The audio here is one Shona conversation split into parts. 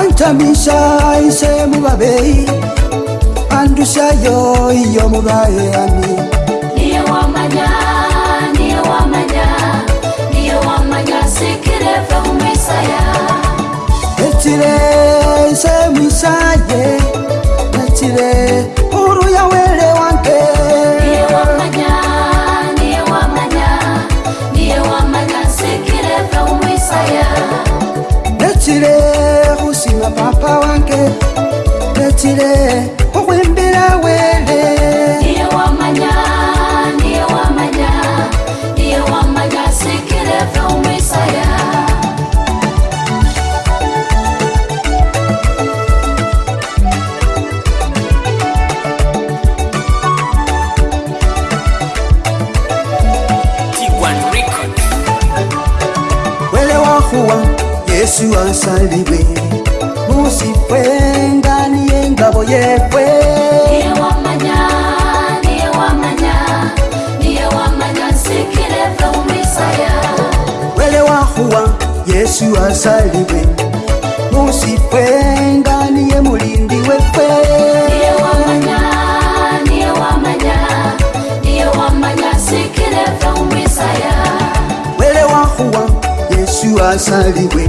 antamisa ise mubabeyi andusayo iyo mubayeani etire ise mwisaye etire uruyawelewa petile usima papa wange petile mwasalibwe musifwenga niye ngabo yefwe niye wamanya niye yesu asalibwe musifwenga niye mulindi wefwe niye wamanya niye wamanya niye wamanya umisaya wele wahuwa yesu asalibwe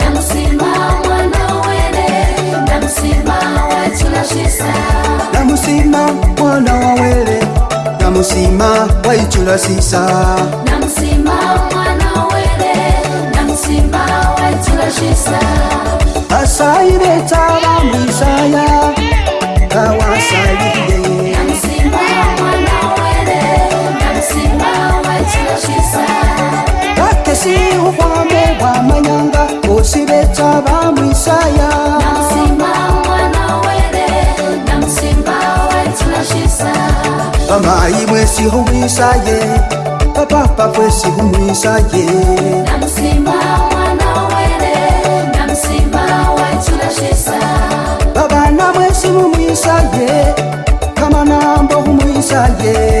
namusima mwana wa wele namusima waicula sisa asayi betaba mwisaya kawasayi sihumisa ye papapa kwe sihumisa ye babana mwe sihumisa ye kamanambo humwisa ye Kama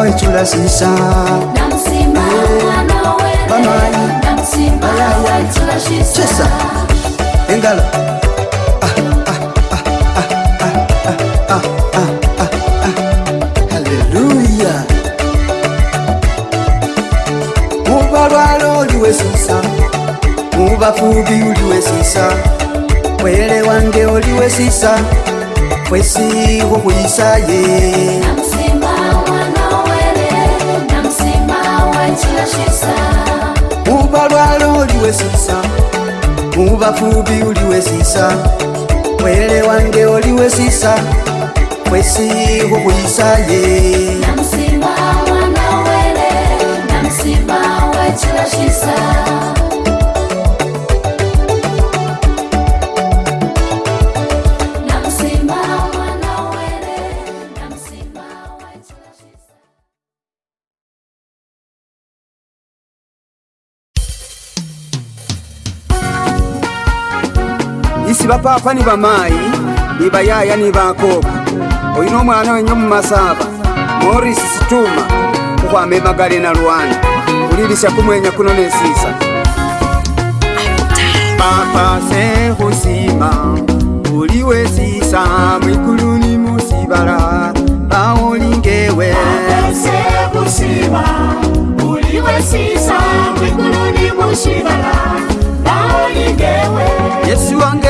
wetulasisa engala aleluya mubalwala oliwesisa mubafubi uliwesisa mwele wange oliwesisa kwesiwo kwisaye yeah. ubalwalo oliwesisa ubafubi uliwesisa mwele wange oliwesisa kwesihuhwisaye namsima wanawele namsima wecilashisa nibapapa ni bamayi nibayaya nibakoba oyina omwana wenye mumasaba moris situma ukwama emagale na lwana ulilisya kumwenya kuno nesisa papa sehusima uliwe sisa mwikuluni musibala baolingewe yesu wange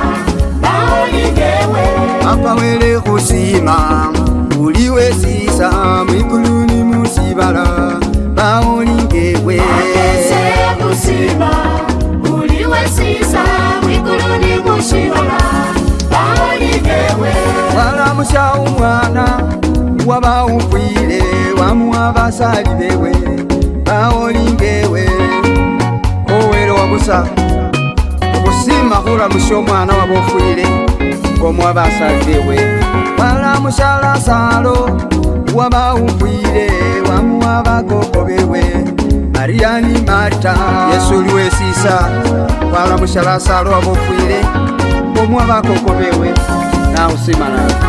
Papa wele kusima Uliwe sisa Mikuluni musibala Baoni kewe Akese kusima Uliwe sisa Mikuluni musibala Baoni kewe Wala musha umwana Waba ufile Wamuaba salibewe Baoni kewe Owele wabusa Kusima hula musha umwana Waba ufile Waba ufile mukomo abasadde we balamusalasalo wabawumbwire wamuwabagogobewe mariyani marta yesu lwesisa balamusalasalo abofwire omuwabakogobewe nawusimalaa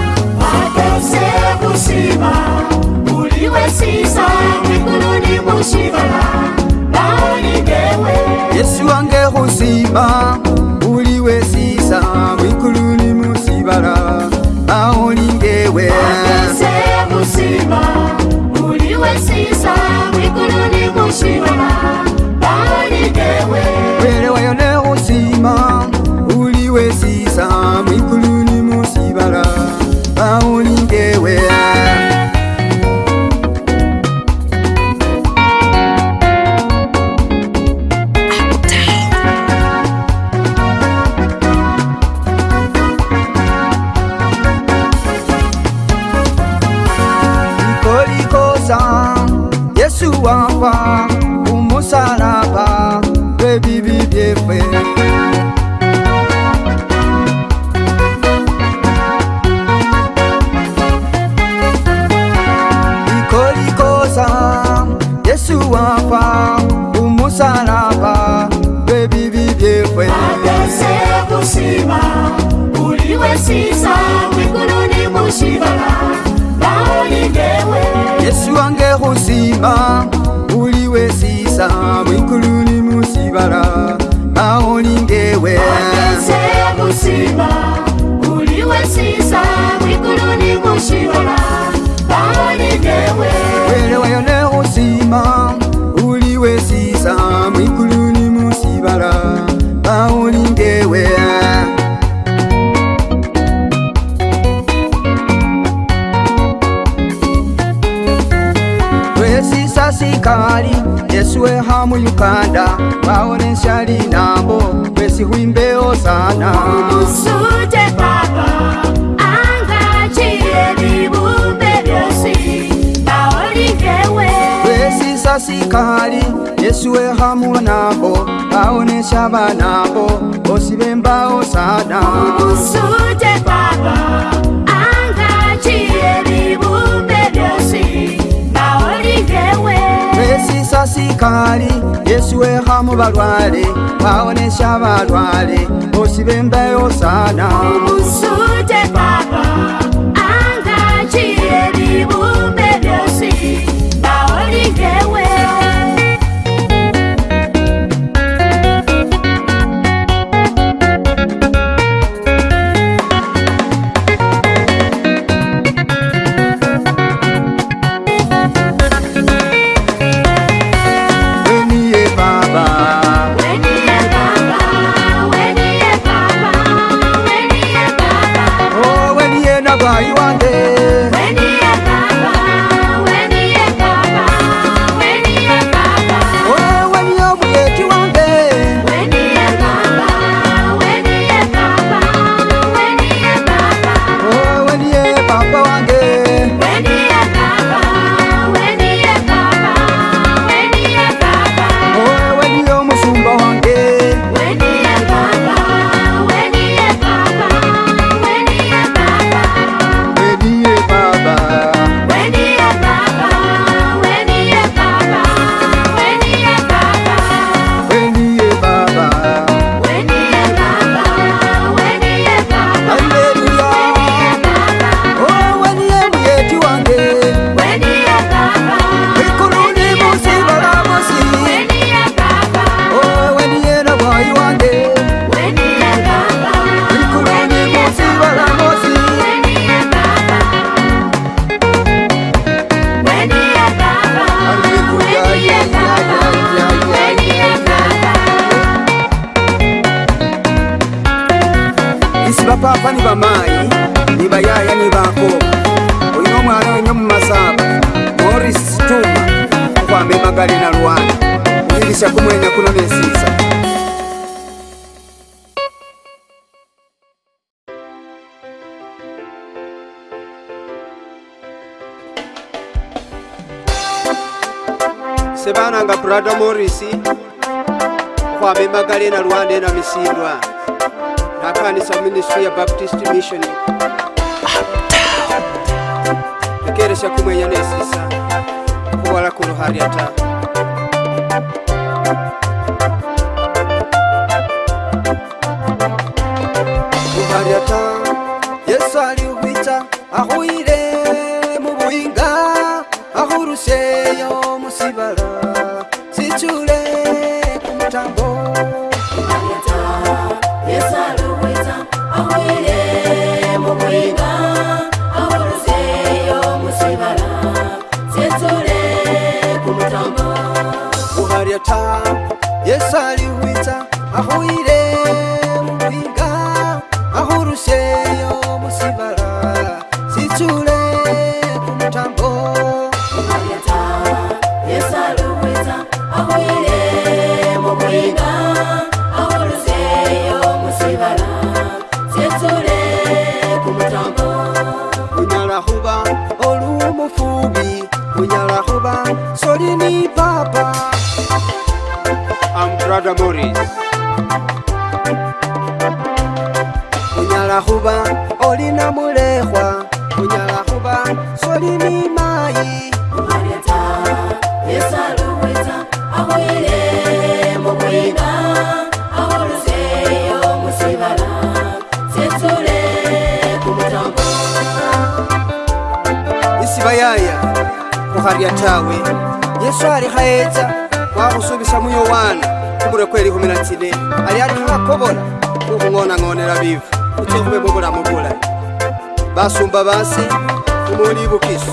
uganda baonenshali nabo wesihwimbeo sana sikali yesu wehamu nabo baonesha banabo bosi bembao sana Umusute, baba. yesisa sikaali yesu wehamu balwale bawonesya balwale osibe mbeyo sana obusute papa bafa ni bamayi ni bayaya ni bakobwa oyina omwana wenye mumasaba moris tuma okwamba emagali na lwana kuyirisya kumwenya kuno nesisa sebana nga brada morisi okwamba emagali na lwana ena misindwa Hapa ni sa ministry ya Baptist Mission. Ekeresha kumenya nesisa kuwala kuno hariata Yesu aliuhita ahuire mu buhinga ahuruse isibayaya kuharya tawe yesu ari haetsa kwakhusuvisa muyowana kumure kweli khumi na tsine ari ari khakobola kukhung'onang'onela vivu kutsekhuve muvulamu vulai vasumba vasi kumulivukiso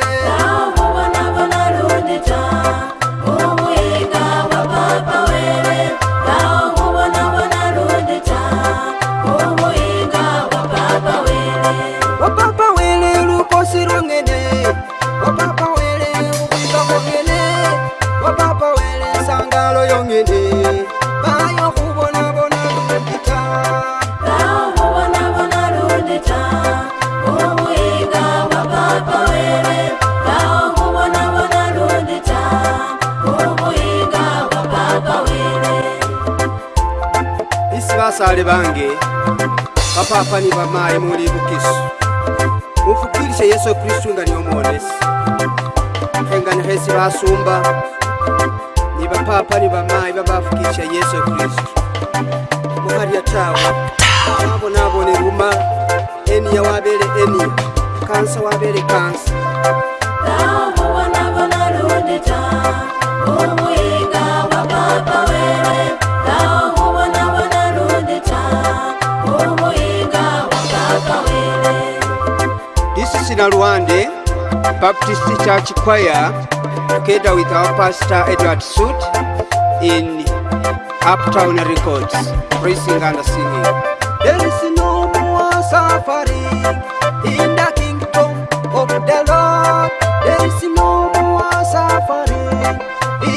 basale bange bapapa ni bamaye muli bukisu mufukilishe yesu kristu nga niwo mwonesi mhenganihesi basumba ni bapapa ni bamayi babafukilisha yesu kristu mukhalya tawe babonabone ruma eniya wabele eniya kansa wabele kansa nabo wanabona lundi ta omwiko na Rwande Baptist Church Choir together with our pastor Edward Suit in Uptown Records praising and singing There is no more safari in the kingdom of the Lord There is no more safari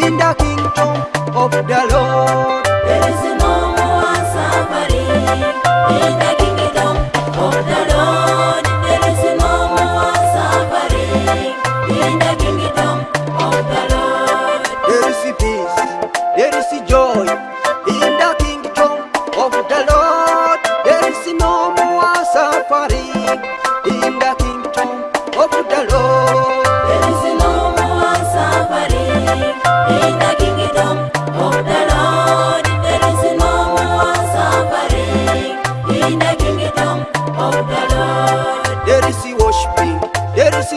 in the kingdom of the Lord There is no more safari in the kingdom of the Lord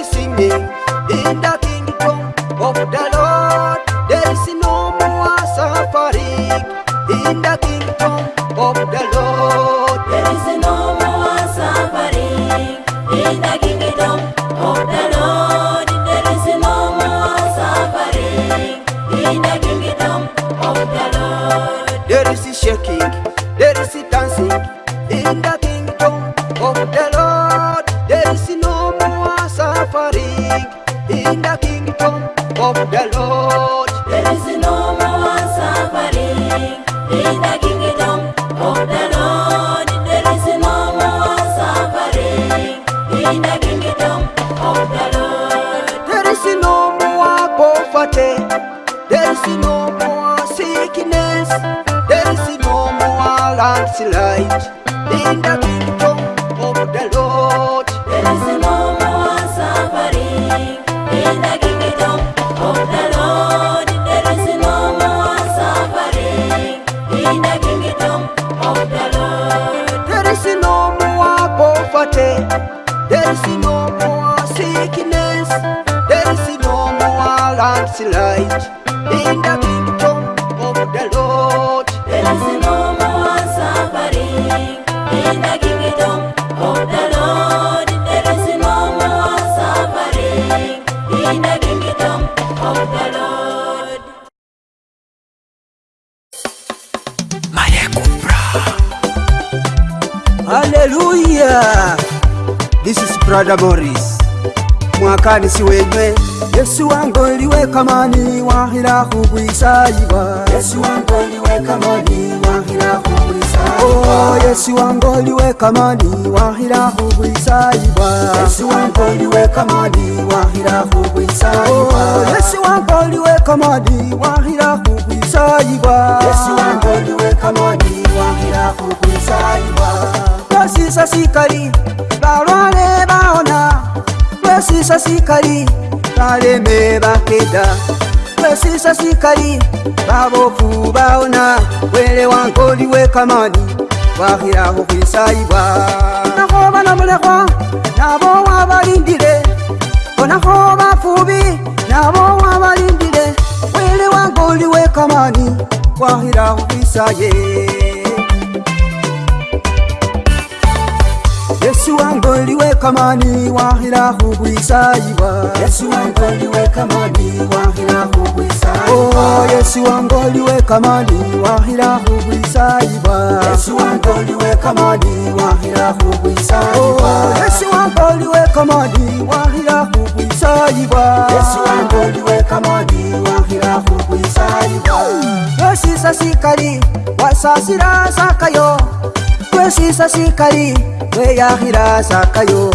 sisimye indak There is no more sickness. There is no more lamps light. In the light in the kingdom of the Lord. There is no more suffering in the kingdom of the Lord. There is no more suffering in the kingdom of the Lord. Maria Cupra. This is Brother Mori. mukanisi wenywe yesu wange oliwe kamani wahira kugwisayiwa yesu wange oliwe kamani wahira kugwisayiwayesu oh, wange oliwe kamani wahira kugwisayiwa kasisasikali oh, basikali baleme bakeda kwesisa sikali babofu baona wele wankoli wekamani wakhila khukhwisayibwa nakho banamulekhwa nabo wabalindile onakho bafubi nabo wabalindile wele wankoli wekamani wakhila khukhwisaye yeah. wantoli wekamani wahila hukwisaiwa yesu wangoli wekamani wahila hukwisaiwa esisasikali wasasila sakayo kwesisa sikali weyakhira sakayo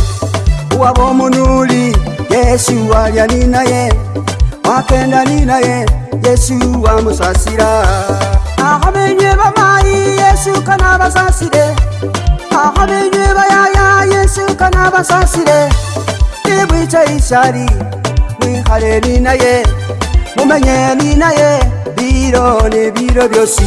waba omunuli yesu walya ninaye wakenda ninaye yesu wamusasira akhamenywe bamayi yesu kanabasasire akhamenywe bayaya yesu kanabasasire ibwica isyali wikhale ninaye mumenye ninaye biro nebiro byosi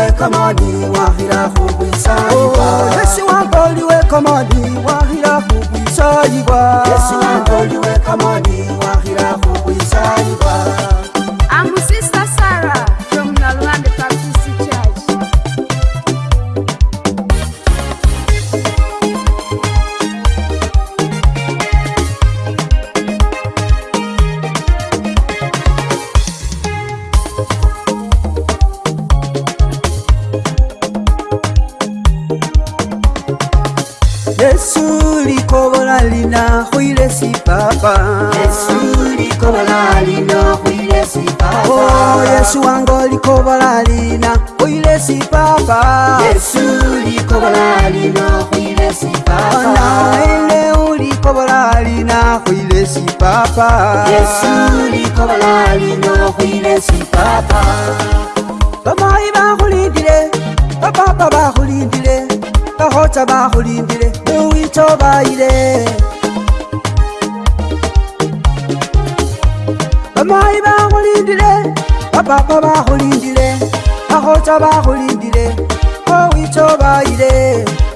komodi wahira hubisa iba Yesu wangoliwe komodi wahira hubisa iba Yesu wangoliwe komodi Oh, yesu wange olikobolalina oile sipapa naende ulikobolalina oile sipapa bamayi bakhulindile bapapa bakhulindile bakhota bakhulindile neuwitobayile bayi bakhulindile bapapa bakhulindile bakhotsa bakhulindile owitso bayile oh,